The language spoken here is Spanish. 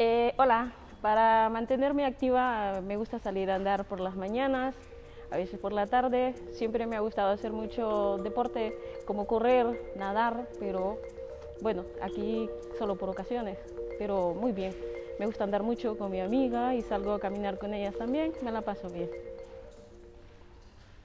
Eh, hola, para mantenerme activa me gusta salir a andar por las mañanas, a veces por la tarde. Siempre me ha gustado hacer mucho deporte como correr, nadar, pero bueno, aquí solo por ocasiones, pero muy bien. Me gusta andar mucho con mi amiga y salgo a caminar con ellas también, me la paso bien.